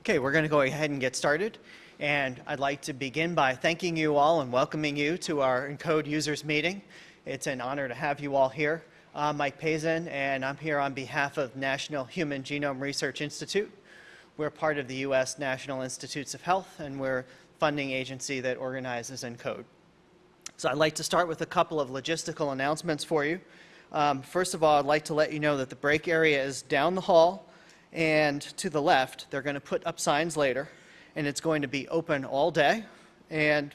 Okay, we're going to go ahead and get started. And I'd like to begin by thanking you all and welcoming you to our ENCODE users meeting. It's an honor to have you all here. I'm Mike Pazin, and I'm here on behalf of National Human Genome Research Institute. We're part of the U.S. National Institutes of Health, and we're funding agency that organizes ENCODE. So I'd like to start with a couple of logistical announcements for you. Um, first of all, I'd like to let you know that the break area is down the hall and to the left. They're going to put up signs later, and it's going to be open all day. And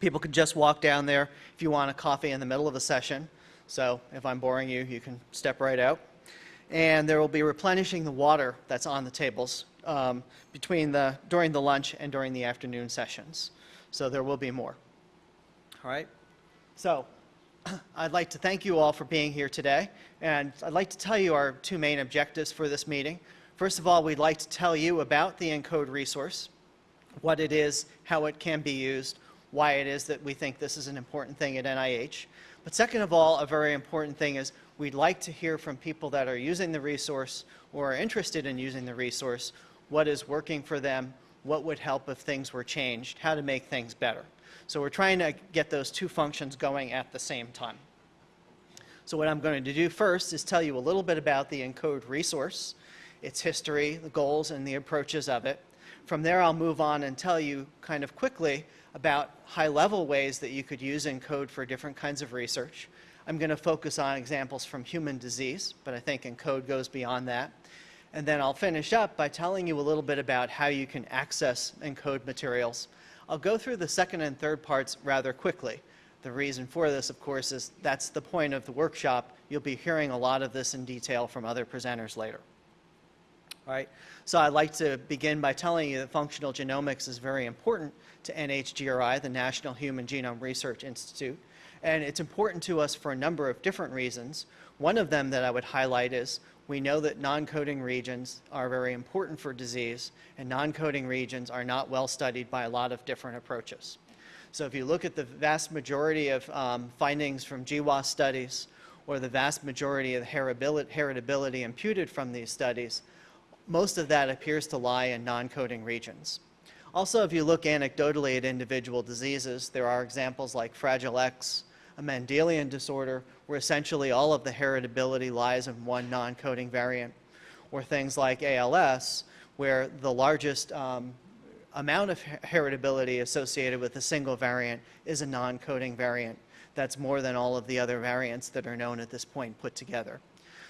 people can just walk down there if you want a coffee in the middle of a session. So if I'm boring you, you can step right out. And there will be replenishing the water that's on the tables um, between the, during the lunch and during the afternoon sessions. So there will be more. All right? So I'd like to thank you all for being here today, and I'd like to tell you our two main objectives for this meeting. First of all, we'd like to tell you about the ENCODE resource, what it is, how it can be used, why it is that we think this is an important thing at NIH. But second of all, a very important thing is we'd like to hear from people that are using the resource or are interested in using the resource, what is working for them, what would help if things were changed, how to make things better. So we're trying to get those two functions going at the same time. So what I'm going to do first is tell you a little bit about the ENCODE resource, its history, the goals, and the approaches of it. From there, I'll move on and tell you kind of quickly about high-level ways that you could use ENCODE for different kinds of research. I'm going to focus on examples from human disease, but I think ENCODE goes beyond that. And then I'll finish up by telling you a little bit about how you can access ENCODE materials I'll go through the second and third parts rather quickly. The reason for this, of course, is that's the point of the workshop. You'll be hearing a lot of this in detail from other presenters later. All right, so I'd like to begin by telling you that functional genomics is very important to NHGRI, the National Human Genome Research Institute, and it's important to us for a number of different reasons. One of them that I would highlight is we know that non-coding regions are very important for disease, and non-coding regions are not well studied by a lot of different approaches. So if you look at the vast majority of um, findings from GWAS studies, or the vast majority of heritability imputed from these studies, most of that appears to lie in non-coding regions. Also, if you look anecdotally at individual diseases, there are examples like Fragile X, a Mendelian disorder, where essentially all of the heritability lies in one non-coding variant, or things like ALS, where the largest um, amount of heritability associated with a single variant is a non-coding variant. That's more than all of the other variants that are known at this point put together.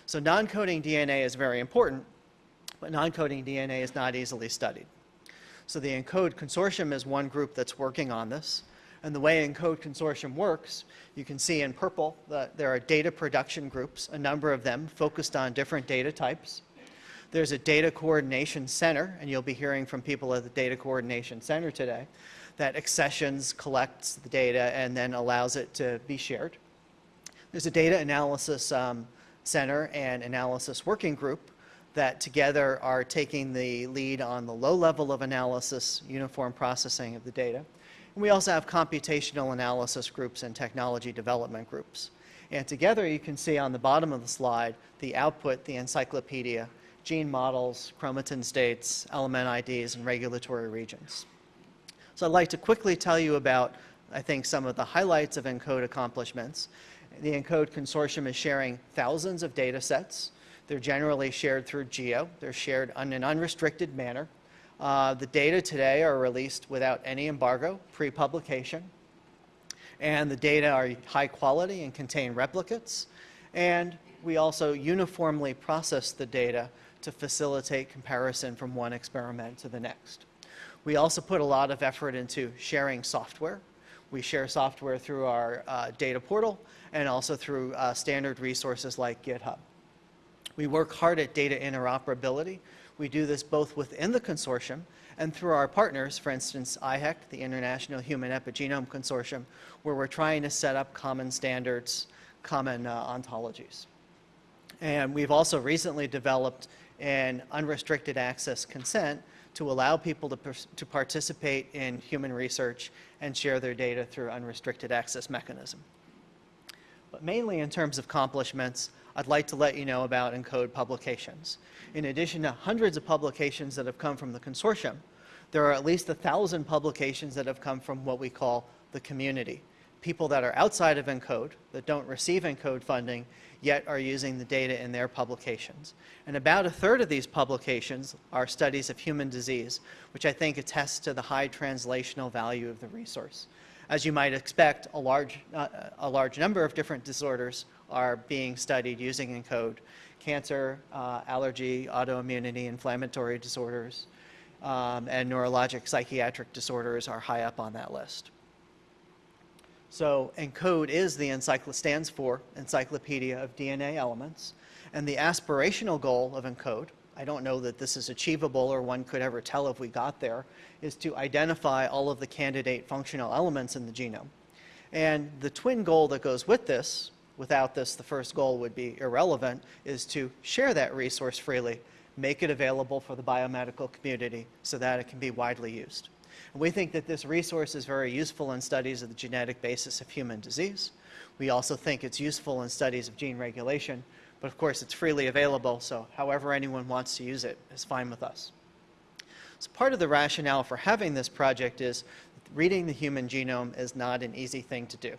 So non-coding DNA is very important, but non-coding DNA is not easily studied. So the ENCODE Consortium is one group that's working on this. And the way ENCODE Consortium works, you can see in purple that there are data production groups, a number of them focused on different data types. There's a data coordination center, and you'll be hearing from people at the data coordination center today, that accessions collects the data and then allows it to be shared. There's a data analysis um, center and analysis working group that together are taking the lead on the low level of analysis, uniform processing of the data. And we also have computational analysis groups and technology development groups. And together you can see on the bottom of the slide the output, the encyclopedia, gene models, chromatin states, element IDs, and regulatory regions. So I'd like to quickly tell you about, I think, some of the highlights of ENCODE accomplishments. The ENCODE consortium is sharing thousands of data sets. They're generally shared through GEO. They're shared in an unrestricted manner. Uh, the data today are released without any embargo, pre-publication. And the data are high quality and contain replicates. And we also uniformly process the data to facilitate comparison from one experiment to the next. We also put a lot of effort into sharing software. We share software through our uh, data portal and also through uh, standard resources like GitHub. We work hard at data interoperability we do this both within the consortium and through our partners, for instance, IHEC, the International Human Epigenome Consortium, where we're trying to set up common standards, common uh, ontologies. And we've also recently developed an unrestricted access consent to allow people to, to participate in human research and share their data through unrestricted access mechanism. But mainly in terms of accomplishments, I'd like to let you know about ENCODE publications. In addition to hundreds of publications that have come from the consortium, there are at least a thousand publications that have come from what we call the community. People that are outside of ENCODE, that don't receive ENCODE funding, yet are using the data in their publications. And about a third of these publications are studies of human disease, which I think attests to the high translational value of the resource. As you might expect, a large, uh, a large number of different disorders are being studied using ENCODE. Cancer, uh, allergy, autoimmunity, inflammatory disorders, um, and neurologic psychiatric disorders are high up on that list. So ENCODE is the stands for Encyclopedia of DNA Elements. And the aspirational goal of ENCODE, I don't know that this is achievable or one could ever tell if we got there, is to identify all of the candidate functional elements in the genome. And the twin goal that goes with this, without this the first goal would be irrelevant, is to share that resource freely, make it available for the biomedical community so that it can be widely used. We think that this resource is very useful in studies of the genetic basis of human disease. We also think it's useful in studies of gene regulation, but of course it's freely available, so however anyone wants to use it is fine with us. So part of the rationale for having this project is reading the human genome is not an easy thing to do.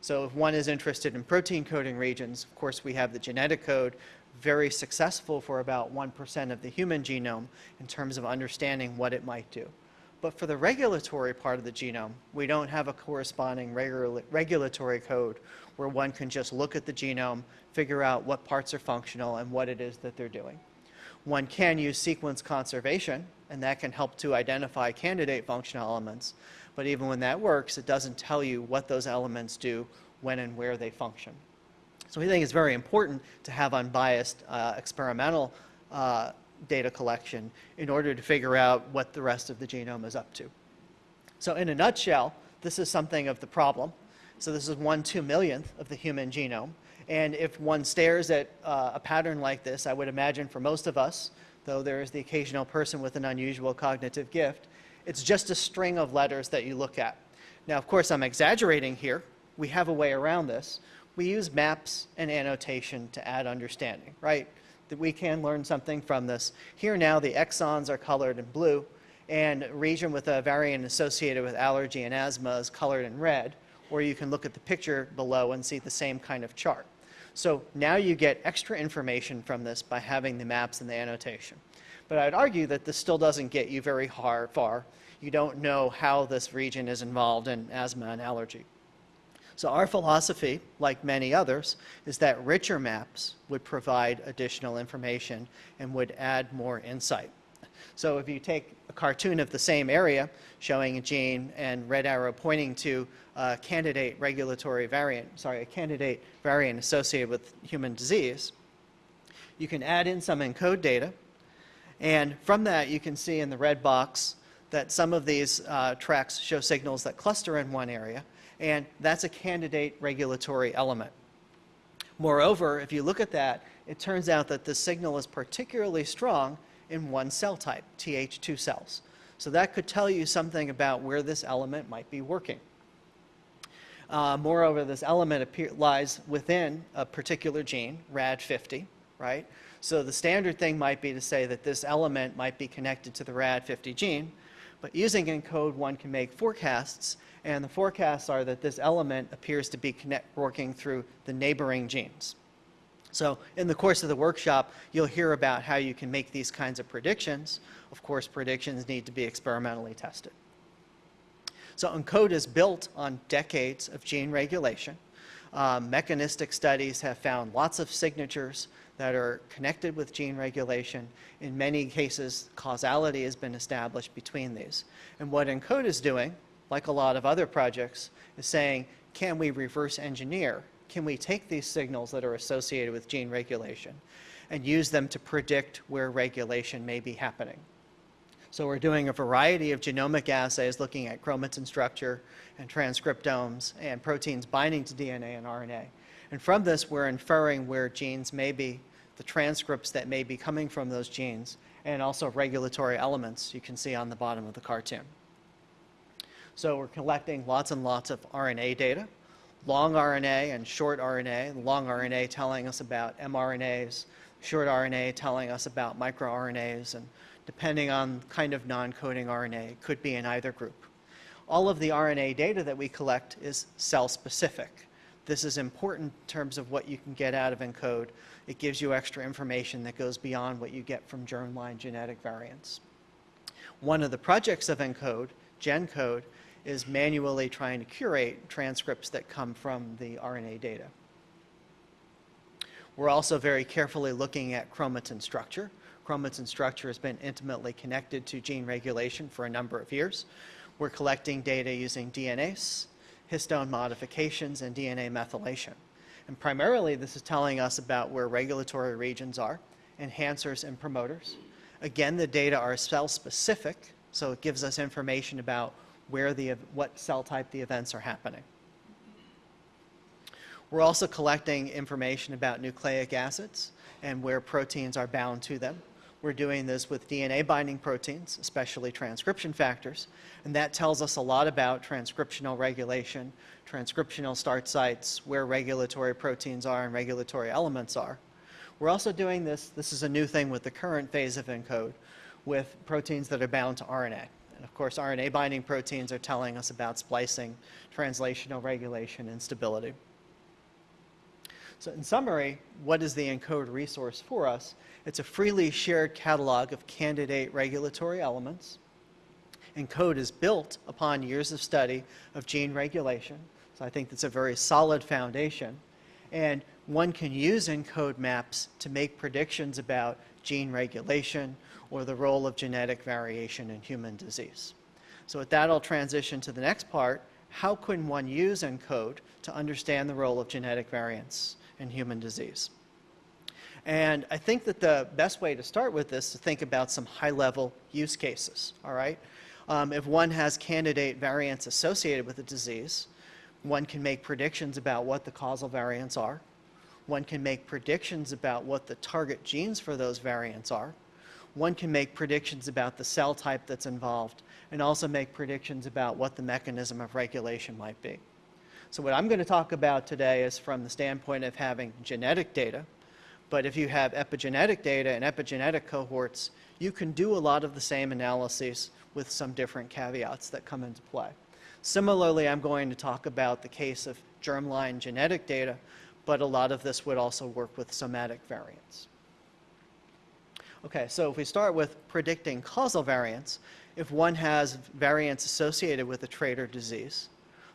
So if one is interested in protein coding regions, of course we have the genetic code, very successful for about 1% of the human genome in terms of understanding what it might do. But for the regulatory part of the genome, we don't have a corresponding regula regulatory code where one can just look at the genome, figure out what parts are functional and what it is that they're doing. One can use sequence conservation, and that can help to identify candidate functional elements. But even when that works, it doesn't tell you what those elements do, when and where they function. So we think it's very important to have unbiased uh, experimental uh, data collection in order to figure out what the rest of the genome is up to. So in a nutshell, this is something of the problem. So this is one two millionth of the human genome. And if one stares at uh, a pattern like this, I would imagine for most of us, though there is the occasional person with an unusual cognitive gift, it's just a string of letters that you look at. Now, of course, I'm exaggerating here. We have a way around this. We use maps and annotation to add understanding, right? that we can learn something from this. Here now the exons are colored in blue and a region with a variant associated with allergy and asthma is colored in red, or you can look at the picture below and see the same kind of chart. So now you get extra information from this by having the maps and the annotation. But I'd argue that this still doesn't get you very far. You don't know how this region is involved in asthma and allergy. So our philosophy, like many others, is that richer maps would provide additional information and would add more insight. So if you take cartoon of the same area showing a gene and red arrow pointing to a candidate regulatory variant, sorry, a candidate variant associated with human disease, you can add in some ENCODE data. And from that, you can see in the red box that some of these uh, tracks show signals that cluster in one area and that's a candidate regulatory element. Moreover, if you look at that, it turns out that the signal is particularly strong in one cell type, Th2 cells. So that could tell you something about where this element might be working. Uh, moreover, this element appear, lies within a particular gene, RAD50, right? So the standard thing might be to say that this element might be connected to the RAD50 gene, but using ENCODE, one can make forecasts, and the forecasts are that this element appears to be connect, working through the neighboring genes. So in the course of the workshop, you'll hear about how you can make these kinds of predictions. Of course, predictions need to be experimentally tested. So ENCODE is built on decades of gene regulation. Um, mechanistic studies have found lots of signatures that are connected with gene regulation. In many cases, causality has been established between these. And what ENCODE is doing, like a lot of other projects, is saying, can we reverse engineer? Can we take these signals that are associated with gene regulation and use them to predict where regulation may be happening? So we're doing a variety of genomic assays looking at chromatin structure and transcriptomes and proteins binding to DNA and RNA. And from this, we're inferring where genes may be, the transcripts that may be coming from those genes, and also regulatory elements you can see on the bottom of the cartoon. So we're collecting lots and lots of RNA data, long RNA and short RNA, long RNA telling us about mRNAs, short RNA telling us about microRNAs, and depending on kind of non-coding RNA, it could be in either group. All of the RNA data that we collect is cell-specific. This is important in terms of what you can get out of ENCODE. It gives you extra information that goes beyond what you get from germline genetic variants. One of the projects of ENCODE, GenCode, is manually trying to curate transcripts that come from the RNA data. We're also very carefully looking at chromatin structure. Chromatin structure has been intimately connected to gene regulation for a number of years. We're collecting data using DNase, histone modifications, and DNA methylation. And primarily, this is telling us about where regulatory regions are, enhancers and promoters. Again, the data are cell-specific, so it gives us information about where the, what cell type the events are happening. We're also collecting information about nucleic acids and where proteins are bound to them. We're doing this with DNA binding proteins, especially transcription factors, and that tells us a lot about transcriptional regulation, transcriptional start sites, where regulatory proteins are and regulatory elements are. We're also doing this, this is a new thing with the current phase of ENCODE, with proteins that are bound to RNA. And of course, RNA binding proteins are telling us about splicing, translational regulation, and stability. So in summary, what is the ENCODE resource for us? It's a freely shared catalog of candidate regulatory elements. ENCODE is built upon years of study of gene regulation, so I think that's a very solid foundation. And one can use ENCODE maps to make predictions about gene regulation or the role of genetic variation in human disease. So with that, I'll transition to the next part. How can one use ENCODE to understand the role of genetic variants in human disease? And I think that the best way to start with this is to think about some high-level use cases, all right? Um, if one has candidate variants associated with a disease, one can make predictions about what the causal variants are. One can make predictions about what the target genes for those variants are. One can make predictions about the cell type that's involved and also make predictions about what the mechanism of regulation might be. So what I'm going to talk about today is from the standpoint of having genetic data, but if you have epigenetic data and epigenetic cohorts, you can do a lot of the same analyses with some different caveats that come into play. Similarly, I'm going to talk about the case of germline genetic data, but a lot of this would also work with somatic variants. Okay, so if we start with predicting causal variants, if one has variants associated with a trait or disease,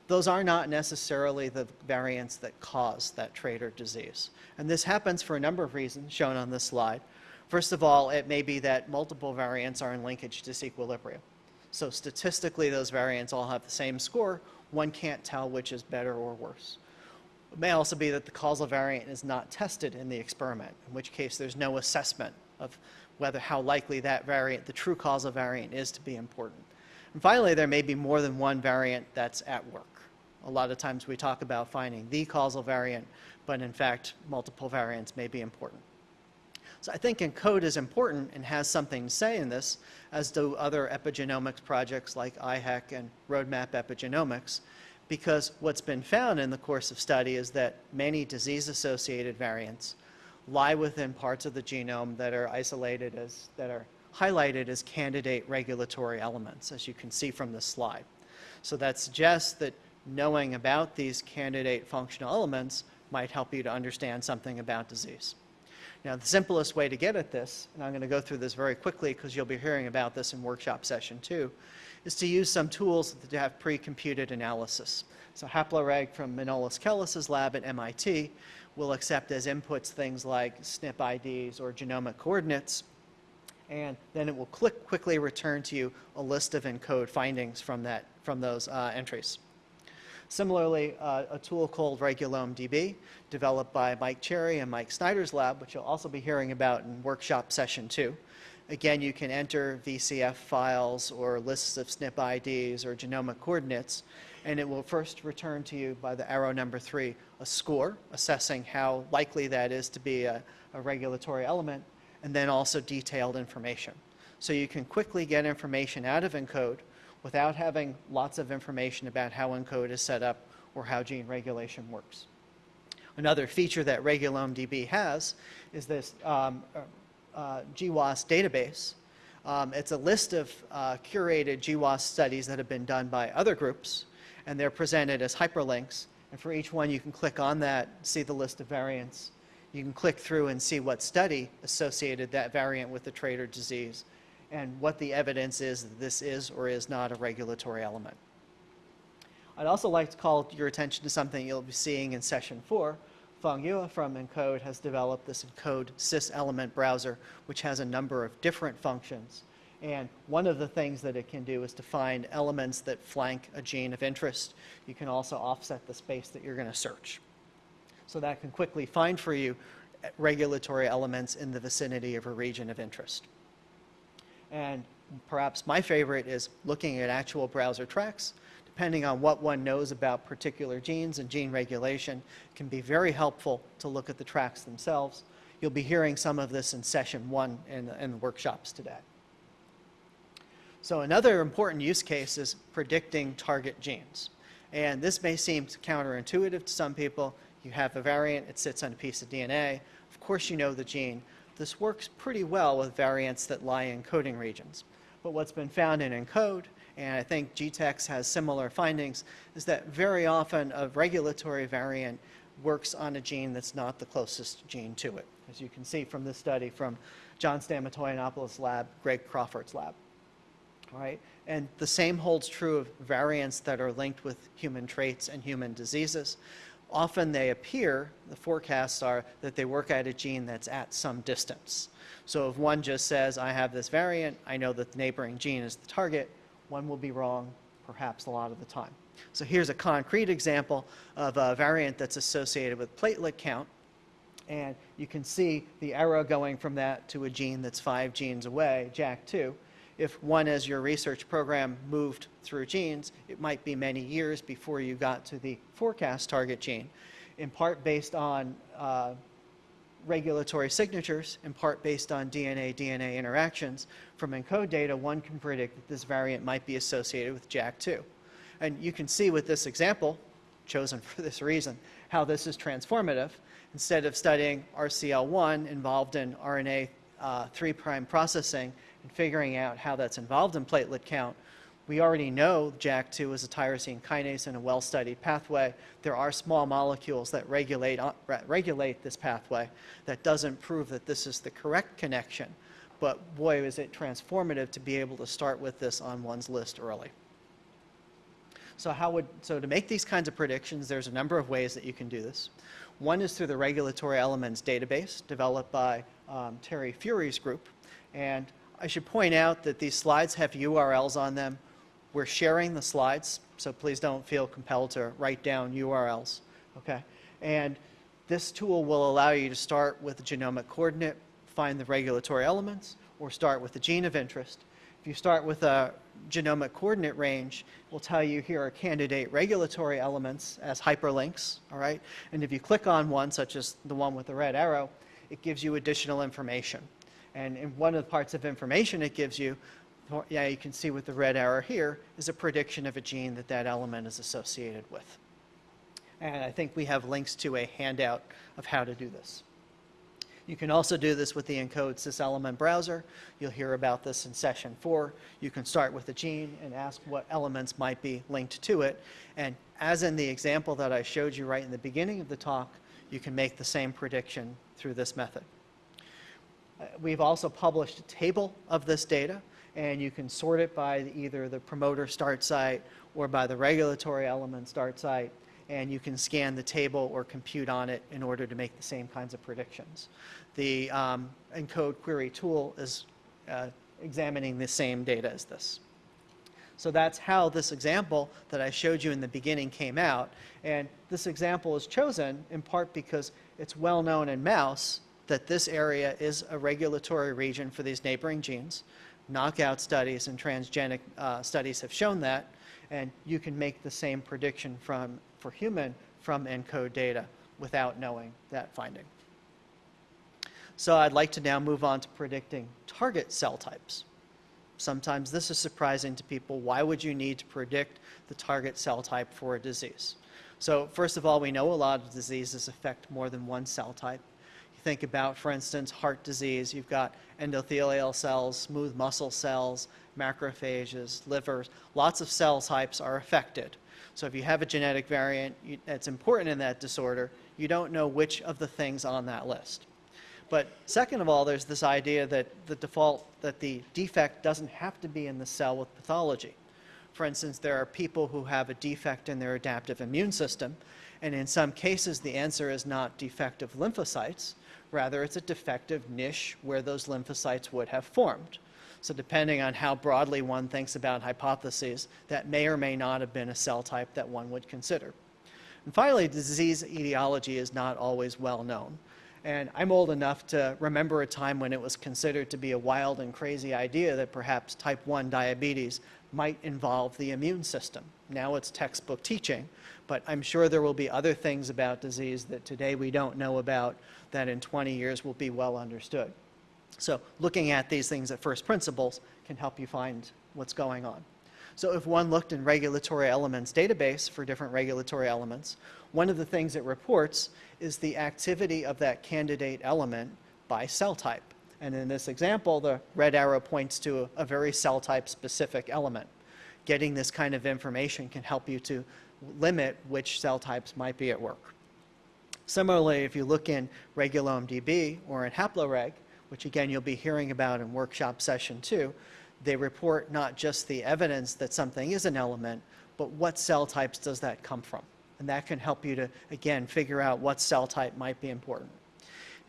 those are not necessarily the variants that cause that trait or disease. And this happens for a number of reasons shown on this slide. First of all, it may be that multiple variants are in linkage disequilibrium. So statistically, those variants all have the same score. One can't tell which is better or worse. It may also be that the causal variant is not tested in the experiment, in which case there's no assessment of whether how likely that variant, the true causal variant, is to be important. And finally, there may be more than one variant that's at work. A lot of times we talk about finding the causal variant, but in fact, multiple variants may be important. So I think ENCODE is important and has something to say in this, as do other epigenomics projects like IHEC and Roadmap Epigenomics, because what's been found in the course of study is that many disease-associated variants lie within parts of the genome that are isolated as, that are highlighted as candidate regulatory elements, as you can see from this slide. So that suggests that knowing about these candidate functional elements might help you to understand something about disease. Now, the simplest way to get at this, and I'm going to go through this very quickly because you'll be hearing about this in workshop session two, is to use some tools to have pre-computed analysis. So Haploreg from Manolis Kellis's lab at MIT will accept as inputs things like SNP IDs or genomic coordinates, and then it will click, quickly return to you a list of ENCODE findings from, that, from those uh, entries. Similarly, uh, a tool called Regulome DB, developed by Mike Cherry and Mike Snyder's lab, which you'll also be hearing about in workshop session two. Again, you can enter VCF files or lists of SNP IDs or genomic coordinates, and it will first return to you by the arrow number three a score, assessing how likely that is to be a, a regulatory element, and then also detailed information. So you can quickly get information out of ENCODE without having lots of information about how ENCODE is set up or how gene regulation works. Another feature that RegulomeDB has is this um, uh, GWAS database. Um, it's a list of uh, curated GWAS studies that have been done by other groups, and they're presented as hyperlinks. And for each one, you can click on that, see the list of variants. You can click through and see what study associated that variant with the trait or disease, and what the evidence is that this is or is not a regulatory element. I'd also like to call your attention to something you'll be seeing in session four. Feng Yue from ENCODE has developed this ENCODE cis-element browser, which has a number of different functions. And one of the things that it can do is to find elements that flank a gene of interest. You can also offset the space that you're going to search. So that can quickly find for you eh, regulatory elements in the vicinity of a region of interest. And perhaps my favorite is looking at actual browser tracks depending on what one knows about particular genes and gene regulation, can be very helpful to look at the tracks themselves. You'll be hearing some of this in session one in, in the workshops today. So another important use case is predicting target genes. And this may seem counterintuitive to some people. You have a variant, it sits on a piece of DNA. Of course you know the gene. This works pretty well with variants that lie in coding regions. But what's been found in ENCODE and I think GTEx has similar findings, is that very often a regulatory variant works on a gene that's not the closest gene to it, as you can see from this study from John Stamatoyannopoulos' lab, Greg Crawford's lab. All right? And the same holds true of variants that are linked with human traits and human diseases. Often they appear, the forecasts are, that they work at a gene that's at some distance. So if one just says, I have this variant, I know that the neighboring gene is the target, one will be wrong perhaps a lot of the time. So here's a concrete example of a variant that's associated with platelet count. And you can see the arrow going from that to a gene that's five genes away, JAK2. If one, as your research program moved through genes, it might be many years before you got to the forecast target gene, in part based on uh, regulatory signatures, in part based on DNA-DNA interactions. From ENCODE data, one can predict that this variant might be associated with JAK2. And you can see with this example, chosen for this reason, how this is transformative. Instead of studying RCL1 involved in RNA uh, 3' processing and figuring out how that's involved in platelet count, we already know JAK2 is a tyrosine kinase in a well-studied pathway. There are small molecules that regulate, uh, regulate this pathway. That doesn't prove that this is the correct connection, but boy, is it transformative to be able to start with this on one's list early. So how would, so to make these kinds of predictions, there's a number of ways that you can do this. One is through the regulatory elements database developed by um, Terry Furey's group. And I should point out that these slides have URLs on them we're sharing the slides, so please don't feel compelled to write down URLs, okay? And this tool will allow you to start with the genomic coordinate, find the regulatory elements, or start with the gene of interest. If you start with a genomic coordinate range, we will tell you here are candidate regulatory elements as hyperlinks, all right? And if you click on one, such as the one with the red arrow, it gives you additional information. And in one of the parts of information it gives you yeah, you can see with the red arrow here, is a prediction of a gene that that element is associated with. And I think we have links to a handout of how to do this. You can also do this with the ENCODE cis-element browser. You'll hear about this in session four. You can start with the gene and ask what elements might be linked to it. And as in the example that I showed you right in the beginning of the talk, you can make the same prediction through this method. We've also published a table of this data and you can sort it by either the promoter start site or by the regulatory element start site, and you can scan the table or compute on it in order to make the same kinds of predictions. The um, ENCODE query tool is uh, examining the same data as this. So that's how this example that I showed you in the beginning came out. And this example is chosen in part because it's well known in mouse that this area is a regulatory region for these neighboring genes knockout studies and transgenic uh, studies have shown that, and you can make the same prediction from, for human from ENCODE data without knowing that finding. So I'd like to now move on to predicting target cell types. Sometimes this is surprising to people. Why would you need to predict the target cell type for a disease? So first of all, we know a lot of diseases affect more than one cell type. Think about, for instance, heart disease, you've got endothelial cells, smooth muscle cells, macrophages, livers, lots of cell types are affected. So if you have a genetic variant that's important in that disorder, you don't know which of the things on that list. But second of all, there's this idea that the default, that the defect doesn't have to be in the cell with pathology. For instance, there are people who have a defect in their adaptive immune system, and in some cases the answer is not defective lymphocytes, rather it's a defective niche where those lymphocytes would have formed. So depending on how broadly one thinks about hypotheses, that may or may not have been a cell type that one would consider. And finally, disease etiology is not always well known. And I'm old enough to remember a time when it was considered to be a wild and crazy idea that perhaps type 1 diabetes might involve the immune system. Now it's textbook teaching, but I'm sure there will be other things about disease that today we don't know about that in 20 years will be well understood. So looking at these things at first principles can help you find what's going on. So if one looked in regulatory elements database for different regulatory elements, one of the things it reports is the activity of that candidate element by cell type. And in this example, the red arrow points to a, very cell type specific element. Getting this kind of information can help you to limit which cell types might be at work. Similarly, if you look in Regulome DB or in HaploReg, which again you'll be hearing about in workshop session two, they report not just the evidence that something is an element, but what cell types does that come from? And that can help you to, again, figure out what cell type might be important.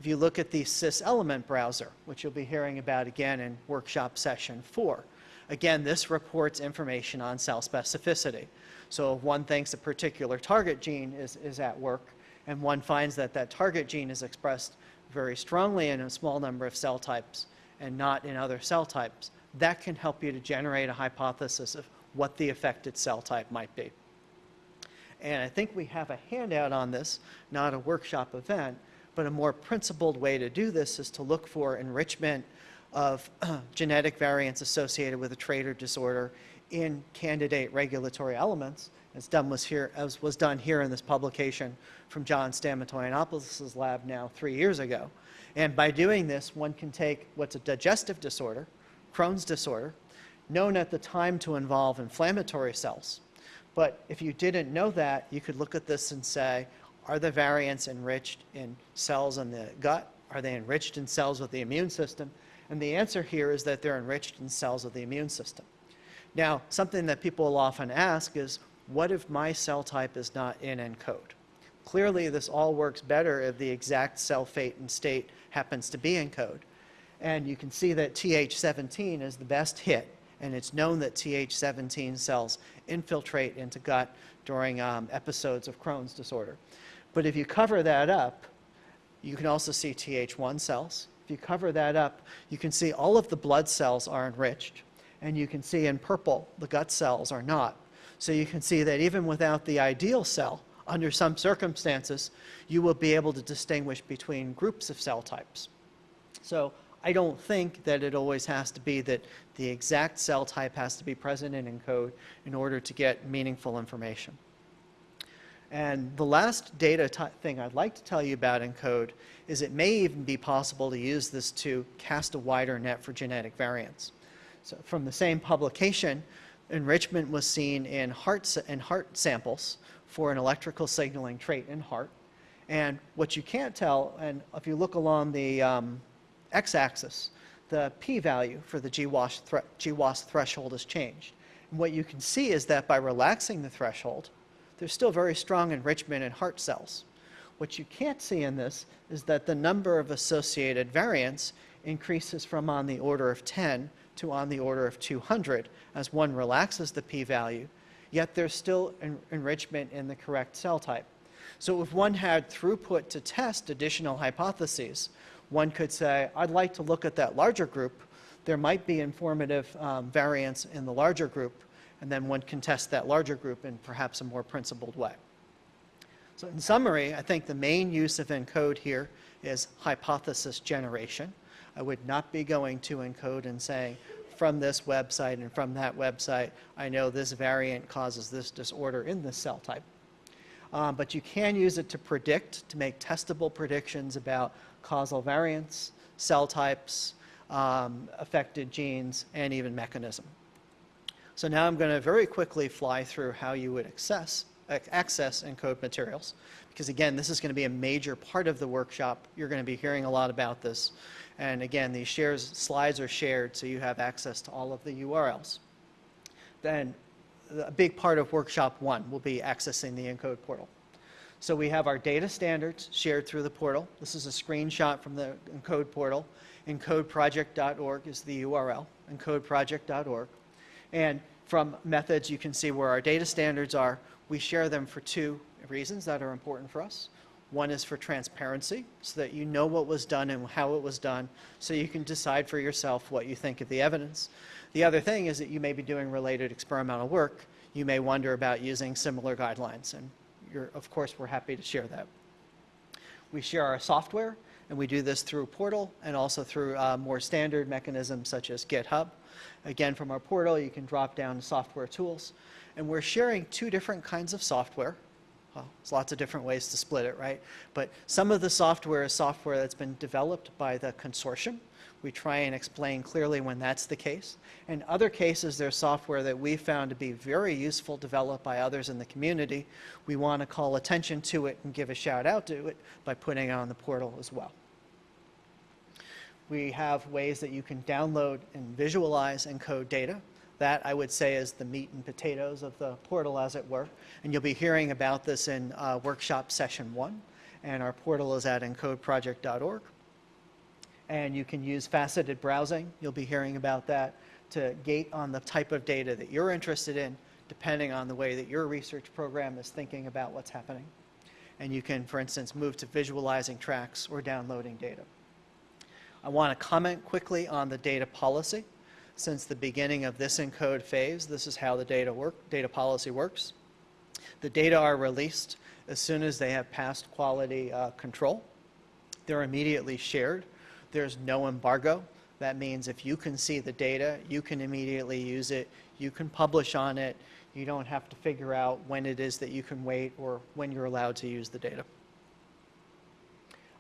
If you look at the cis-element browser, which you'll be hearing about again in workshop session four, again, this reports information on cell specificity. So if one thinks a particular target gene is, is at work, and one finds that that target gene is expressed very strongly in a small number of cell types and not in other cell types, that can help you to generate a hypothesis of what the affected cell type might be. And I think we have a handout on this, not a workshop event, but a more principled way to do this is to look for enrichment of genetic variants associated with a trait or disorder in candidate regulatory elements, as done was here, as was done here in this publication from John Stamatoyannopoulos' lab now three years ago. And by doing this, one can take what's a digestive disorder, Crohn's disorder, known at the time to involve inflammatory cells. But if you didn't know that, you could look at this and say, are the variants enriched in cells in the gut? Are they enriched in cells of the immune system? And the answer here is that they're enriched in cells of the immune system. Now, something that people will often ask is, what if my cell type is not in ENCODE? Clearly, this all works better if the exact cell fate and state happens to be ENCODE. And you can see that TH17 is the best hit, and it's known that TH17 cells infiltrate into gut during um, episodes of Crohn's disorder. But if you cover that up, you can also see TH1 cells. If you cover that up, you can see all of the blood cells are enriched. And you can see in purple, the gut cells are not. So you can see that even without the ideal cell, under some circumstances, you will be able to distinguish between groups of cell types. So I don't think that it always has to be that the exact cell type has to be present in ENCODE in order to get meaningful information. And the last data thing I'd like to tell you about ENCODE is it may even be possible to use this to cast a wider net for genetic variants. So from the same publication, enrichment was seen in heart, in heart samples for an electrical signaling trait in heart. And what you can't tell, and if you look along the um, x-axis, the p-value for the GWAS, thre GWAS threshold has changed. And what you can see is that by relaxing the threshold, there's still very strong enrichment in heart cells. What you can't see in this is that the number of associated variants increases from on the order of 10 to on the order of 200 as one relaxes the p-value, yet there's still en enrichment in the correct cell type. So if one had throughput to test additional hypotheses, one could say, I'd like to look at that larger group. There might be informative um, variants in the larger group, and then one can test that larger group in perhaps a more principled way. So in summary, I think the main use of ENCODE here is hypothesis generation. I would not be going to ENCODE and saying, from this website and from that website, I know this variant causes this disorder in this cell type. Um, but you can use it to predict, to make testable predictions about causal variants, cell types, um, affected genes, and even mechanism. So now I'm going to very quickly fly through how you would access, access ENCODE materials, because again, this is going to be a major part of the workshop. You're going to be hearing a lot about this. And again, these shares, slides are shared, so you have access to all of the URLs. Then a big part of workshop one will be accessing the ENCODE portal. So we have our data standards shared through the portal. This is a screenshot from the ENCODE portal. ENCODEproject.org is the URL, encodeproject.org. And from methods, you can see where our data standards are. We share them for two reasons that are important for us. One is for transparency, so that you know what was done and how it was done, so you can decide for yourself what you think of the evidence. The other thing is that you may be doing related experimental work. You may wonder about using similar guidelines, and of course, we're happy to share that. We share our software, and we do this through Portal and also through uh, more standard mechanisms such as GitHub. Again, from our portal, you can drop down software tools. And we're sharing two different kinds of software. Well, there's lots of different ways to split it, right? But some of the software is software that's been developed by the consortium. We try and explain clearly when that's the case. In other cases, there's software that we found to be very useful, developed by others in the community. We want to call attention to it and give a shout out to it by putting it on the portal as well. We have ways that you can download and visualize ENCODE data. That, I would say, is the meat and potatoes of the portal, as it were. And you'll be hearing about this in uh, workshop session one. And our portal is at encodeproject.org. And you can use faceted browsing. You'll be hearing about that to gate on the type of data that you're interested in, depending on the way that your research program is thinking about what's happening. And you can, for instance, move to visualizing tracks or downloading data. I want to comment quickly on the data policy. Since the beginning of this ENCODE phase, this is how the data, work, data policy works. The data are released as soon as they have passed quality uh, control. They're immediately shared. There's no embargo. That means if you can see the data, you can immediately use it. You can publish on it. You don't have to figure out when it is that you can wait or when you're allowed to use the data.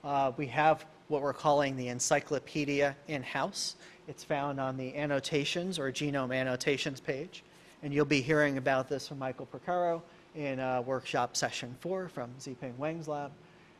Uh, we have what we're calling the encyclopedia in-house. It's found on the annotations or genome annotations page. And you'll be hearing about this from Michael Purcaro in uh, workshop session four from Zhiping Weng's lab.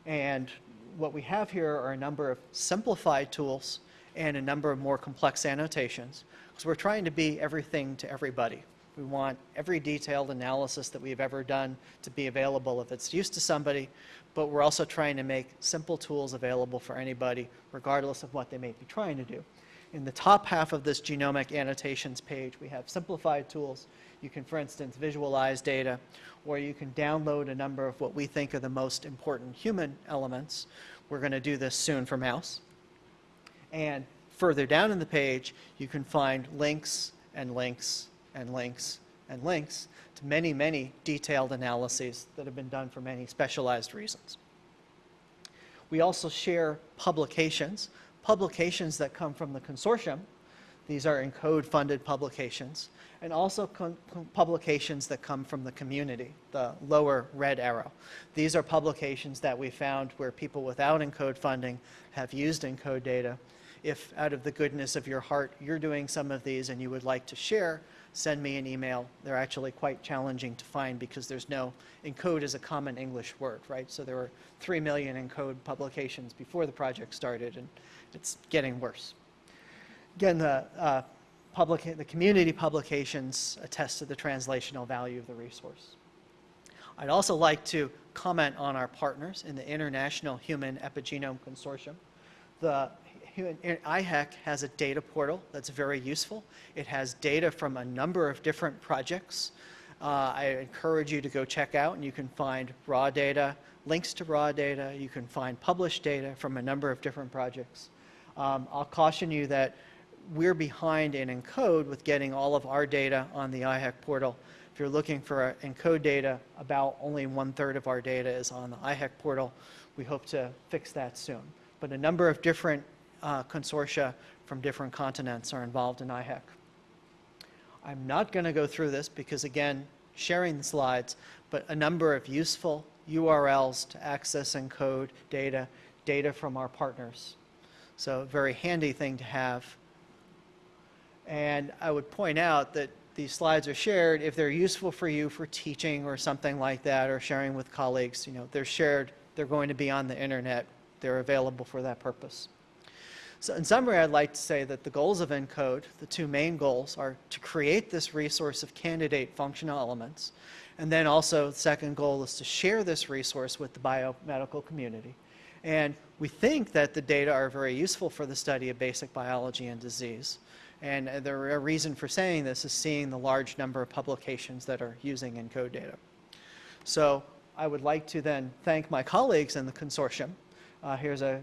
And what we have here are a number of simplified tools and a number of more complex annotations. Because we're trying to be everything to everybody. We want every detailed analysis that we've ever done to be available if it's used to somebody, but we're also trying to make simple tools available for anybody, regardless of what they may be trying to do. In the top half of this genomic annotations page, we have simplified tools. You can, for instance, visualize data, or you can download a number of what we think are the most important human elements. We're going to do this soon for mouse. And further down in the page, you can find links and links and links and links to many, many detailed analyses that have been done for many specialized reasons. We also share publications, publications that come from the consortium. These are ENCODE-funded publications, and also publications that come from the community, the lower red arrow. These are publications that we found where people without ENCODE funding have used ENCODE data. If out of the goodness of your heart you're doing some of these and you would like to share, send me an email. They're actually quite challenging to find because there's no, ENCODE is a common English word, right? So there were 3 million ENCODE publications before the project started, and it's getting worse. Again, the, uh, public, the community publications attest to the translational value of the resource. I'd also like to comment on our partners in the International Human Epigenome Consortium. The IHEC has a data portal that's very useful. It has data from a number of different projects. Uh, I encourage you to go check out and you can find raw data, links to raw data, you can find published data from a number of different projects. Um, I'll caution you that we're behind in ENCODE with getting all of our data on the IHEC portal. If you're looking for ENCODE data, about only one third of our data is on the IHEC portal. We hope to fix that soon. But a number of different uh, consortia from different continents are involved in IHEC. I'm not going to go through this because, again, sharing the slides, but a number of useful URLs to access ENCODE data, data from our partners. So a very handy thing to have. And I would point out that these slides are shared if they're useful for you for teaching or something like that, or sharing with colleagues. You know, they're shared, they're going to be on the internet, they're available for that purpose. So in summary, I'd like to say that the goals of ENCODE, the two main goals, are to create this resource of candidate functional elements. And then also, the second goal is to share this resource with the biomedical community. And we think that the data are very useful for the study of basic biology and disease. And the reason for saying this is seeing the large number of publications that are using ENCODE data. So I would like to then thank my colleagues in the consortium. Uh, here's a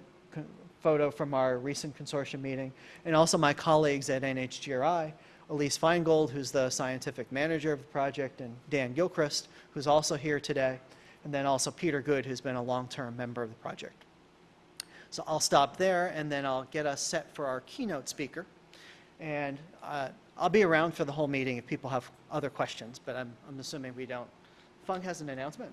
photo from our recent consortium meeting, and also my colleagues at NHGRI, Elise Feingold, who's the scientific manager of the project, and Dan Gilchrist, who's also here today, and then also Peter Good, who's been a long-term member of the project. So I'll stop there, and then I'll get us set for our keynote speaker. And uh, I'll be around for the whole meeting if people have other questions, but I'm, I'm assuming we don't. Fung has an announcement?